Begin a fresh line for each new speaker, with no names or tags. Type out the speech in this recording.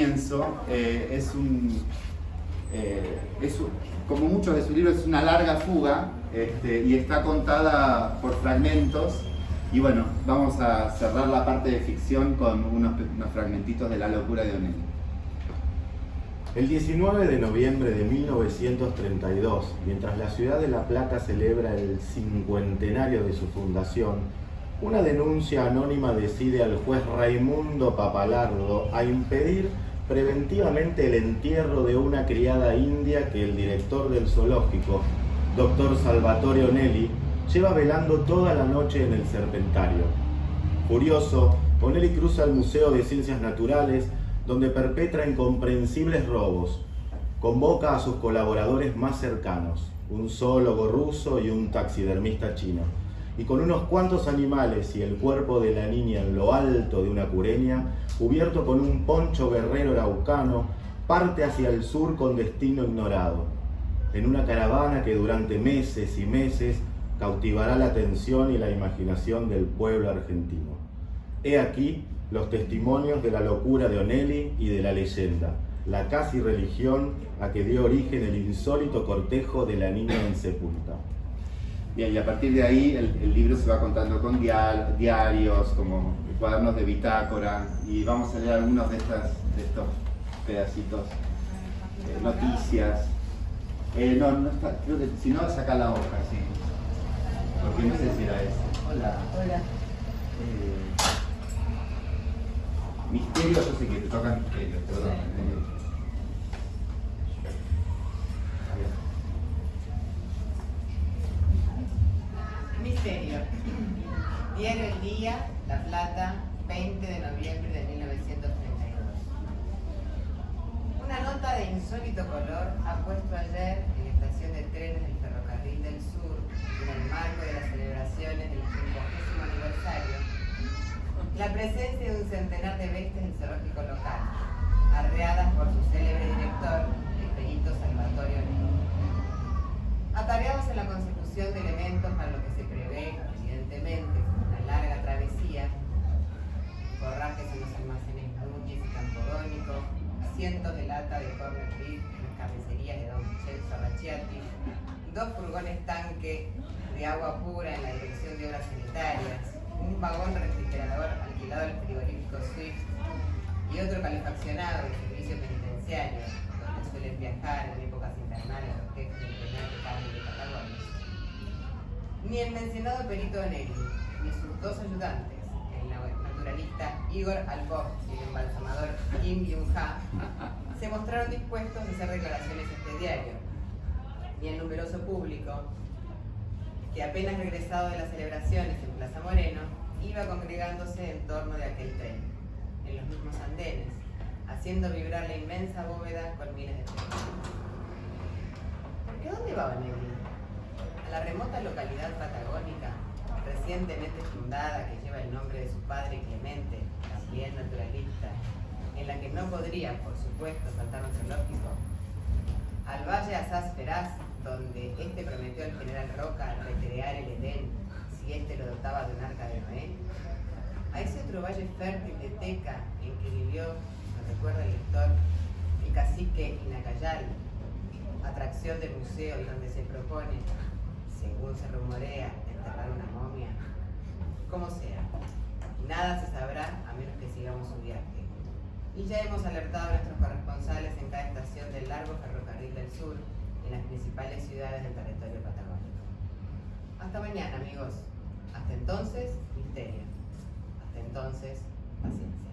comienzo eh, eh, es un- como muchos de sus libros, es una larga fuga este, y está contada por fragmentos. Y bueno, vamos a cerrar la parte de ficción con unos, unos fragmentitos de la locura de Onelli.
El 19 de noviembre de 1932, mientras la ciudad de La Plata celebra el cincuentenario de su fundación, una denuncia anónima decide al juez Raimundo Papalardo a impedir preventivamente el entierro de una criada india que el director del zoológico, doctor Salvatore Onelli, lleva velando toda la noche en el Serpentario. Furioso, Onelli cruza el Museo de Ciencias Naturales, donde perpetra incomprensibles robos. Convoca a sus colaboradores más cercanos, un zoólogo ruso y un taxidermista chino. Y con unos cuantos animales y el cuerpo de la niña en lo alto de una cureña, cubierto con un poncho guerrero araucano, parte hacia el sur con destino ignorado, en una caravana que durante meses y meses cautivará la atención y la imaginación del pueblo argentino. He aquí los testimonios de la locura de Onelli y de la leyenda, la casi religión a que dio origen el insólito cortejo de la niña insepulta.
Bien, y a partir de ahí el, el libro se va contando con dial- diarios, como cuadernos de bitácora, y vamos a leer algunos de, estas, de estos pedacitos, eh, noticias. Eh, no, no está, creo que si no, saca la hoja, sí. Porque no sé si era ese. Hola.
Hola.
Eh, misterio, yo sé que te tocan misterios, perdón.
Diario El Día, La Plata, 20 de noviembre de 1932. Una nota de insólito color ha puesto ayer en la estación de trenes del Ferrocarril del Sur, en el marco de las celebraciones del 50 aniversario, la presencia de un centenar de bestias del zoológico local, arreadas por su célebre director, el Onelli. Atareados en la consecución de elementos para lo que se prevé, evidentemente, una larga travesía, forrajes en los almacenes Núñez y Campodónico, cientos de lata de corner beef en las carnicerías de Don Vincenzo Racciati, dos furgones tanque de agua pura en la dirección de obras sanitarias, un vagón refrigerador alquilado al frigorífico Swift y otro calefaccionado de servicio penitenciario, donde suelen viajar en épocas invernales Ni el mencionado perito Onelli, ni sus dos ayudantes, el naturalista Igor Albov y el embalsamador Kim Byung-ha, se mostraron dispuestos a hacer declaraciones a este diario. Ni el numeroso público, que apenas regresado de las celebraciones en Plaza Moreno, iba congregándose en torno de aquel tren, en los mismos andenes, haciendo vibrar la inmensa bóveda con miles de trenes. ¿Por qué dónde va Onelli? La remota localidad patagónica, recientemente fundada, que lleva el nombre de su padre Clemente, también naturalista, en la que no podría, por supuesto, faltar un zoológico. Al valle Asaz Feraz, donde este prometió al general Roca recrear el Edén si este lo dotaba de un arca de Noé. A ese otro valle fértil de Teca en que vivió, nos recuerda el lector, el cacique Inacayal, atracción del museo y donde se propone, según se rumorea, enterrar una momia. Como sea, nada se sabrá a menos que sigamos su viaje. Y ya hemos alertado a nuestros corresponsales en cada estación del largo ferrocarril del sur en las principales ciudades del territorio patagónico. Hasta mañana, amigos. Hasta entonces, misterio. Hasta entonces, paciencia.